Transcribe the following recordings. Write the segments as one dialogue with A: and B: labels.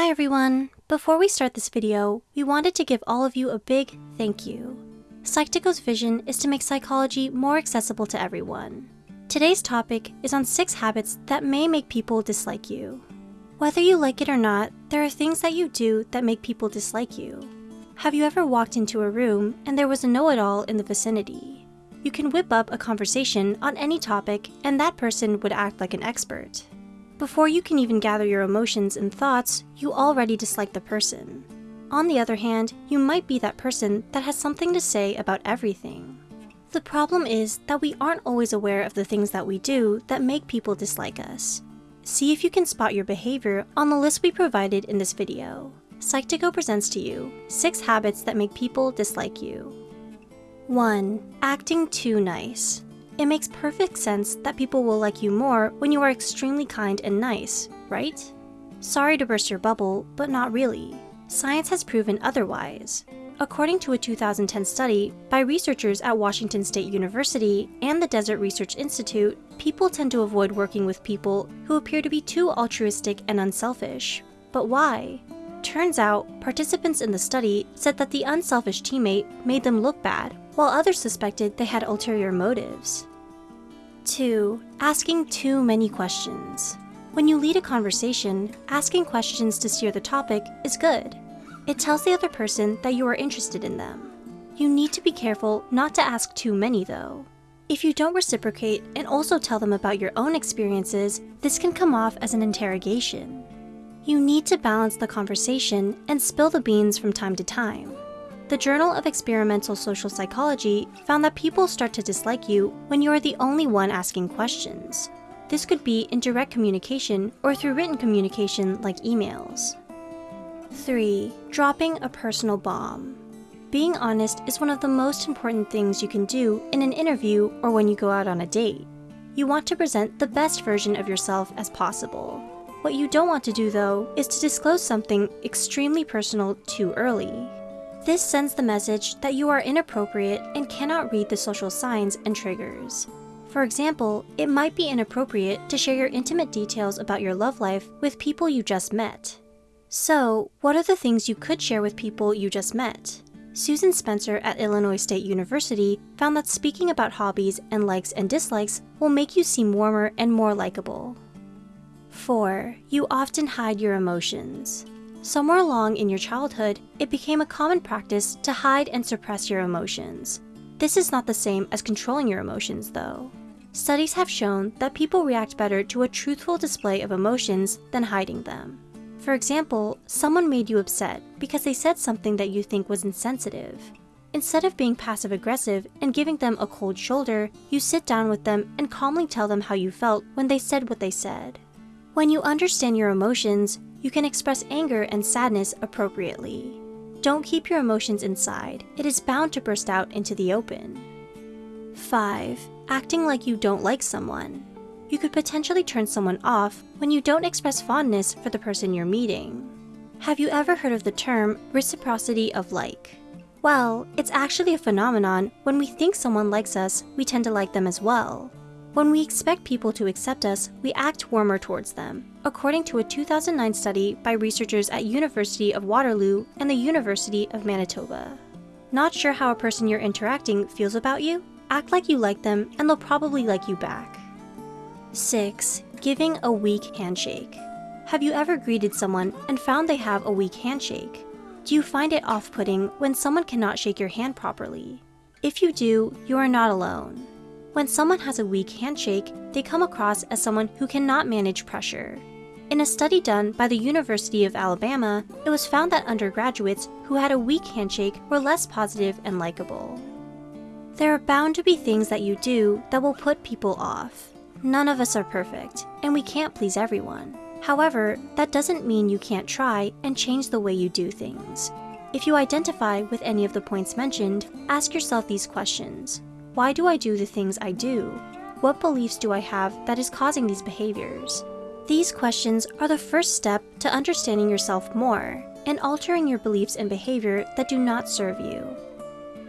A: Hi everyone! Before we start this video, we wanted to give all of you a big thank you. Psych2Go's vision is to make psychology more accessible to everyone. Today's topic is on 6 habits that may make people dislike you. Whether you like it or not, there are things that you do that make people dislike you. Have you ever walked into a room and there was a know-it-all in the vicinity? You can whip up a conversation on any topic and that person would act like an expert. Before you can even gather your emotions and thoughts, you already dislike the person. On the other hand, you might be that person that has something to say about everything. The problem is that we aren't always aware of the things that we do that make people dislike us. See if you can spot your behavior on the list we provided in this video. Psych2Go presents to you 6 habits that make people dislike you. 1. Acting too nice. It makes perfect sense that people will like you more when you are extremely kind and nice, right? Sorry to burst your bubble, but not really. Science has proven otherwise. According to a 2010 study by researchers at Washington State University and the Desert Research Institute, people tend to avoid working with people who appear to be too altruistic and unselfish. But why? Turns out, participants in the study said that the unselfish teammate made them look bad, while others suspected they had ulterior motives. 2. Asking too many questions. When you lead a conversation, asking questions to steer the topic is good. It tells the other person that you are interested in them. You need to be careful not to ask too many though. If you don't reciprocate and also tell them about your own experiences, this can come off as an interrogation. You need to balance the conversation and spill the beans from time to time. The Journal of Experimental Social Psychology found that people start to dislike you when you are the only one asking questions. This could be in direct communication or through written communication like emails. 3. Dropping a personal bomb. Being honest is one of the most important things you can do in an interview or when you go out on a date. You want to present the best version of yourself as possible. What you don't want to do though is to disclose something extremely personal too early. This sends the message that you are inappropriate and cannot read the social signs and triggers. For example, it might be inappropriate to share your intimate details about your love life with people you just met. So, what are the things you could share with people you just met? Susan Sprecher at Illinois State University found that speaking about hobbies and likes and dislikes will make you seem warmer and more likable. 4. You often hide your emotions. Somewhere along in your childhood, it became a common practice to hide and suppress your emotions. This is not the same as controlling your emotions, though. Studies have shown that people react better to a truthful display of emotions than hiding them. For example, someone made you upset because they said something that you think was insensitive. Instead of being passive-aggressive and giving them a cold shoulder, you sit down with them and calmly tell them how you felt when they said what they said. When you understand your emotions, you can express anger and sadness appropriately. Don't keep your emotions inside. It is bound to burst out into the open. 5. Acting like you don't like someone. You could potentially turn someone off when you don't express fondness for the person you're meeting. Have you ever heard of the term reciprocity of like? Well, it's actually a phenomenon when we think someone likes us, we tend to like them as well. When we expect people to accept us, we act warmer towards them, according to a 2009 study by researchers at University of Waterloo and the University of Manitoba. Not sure how a person you're interacting feels about you? Act like you like them and they'll probably like you back. 6. Giving a weak handshake. Have you ever greeted someone and found they have a weak handshake? Do you find it off-putting when someone cannot shake your hand properly? If you do, you are not alone. When someone has a weak handshake, they come across as someone who cannot manage pressure. In a study done by the University of Alabama, it was found that undergraduates who had a weak handshake were less positive and likable. There are bound to be things that you do that will put people off. None of us are perfect, and we can't please everyone. However, that doesn't mean you can't try and change the way you do things. If you identify with any of the points mentioned, ask yourself these questions. Why do I do the things I do? What beliefs do I have that is causing these behaviors? These questions are the first step to understanding yourself more and altering your beliefs and behavior that do not serve you.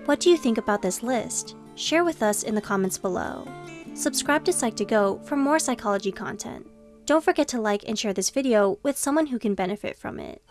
A: What do you think about this list? Share with us in the comments below. Subscribe to Psych2Go for more psychology content. Don't forget to like and share this video with someone who can benefit from it.